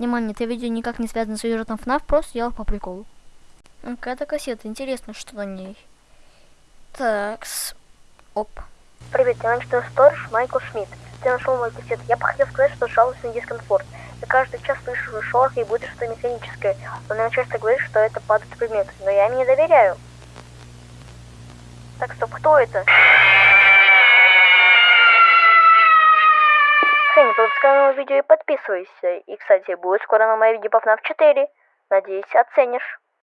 Внимание, это видео никак не связано с сюжетом FNAF, просто делал по приколу. Какая-то кассета, интересно, что на ней. Такс. Оп. Привет, я ночной сторож Майкл Шмидт. Ты нашел мой кассет. Я бы хотел сказать, что жалуюсь на дискомфорт. Я каждый час слышу шорох и будет что-то механическое. Он мне часто говорит, что это падает предмет, но я им не доверяю. Так, стоп, кто это? Не пропускай новое видео и подписывайся. И, кстати, будет скоро новое видео по FNAF 4. Надеюсь, оценишь.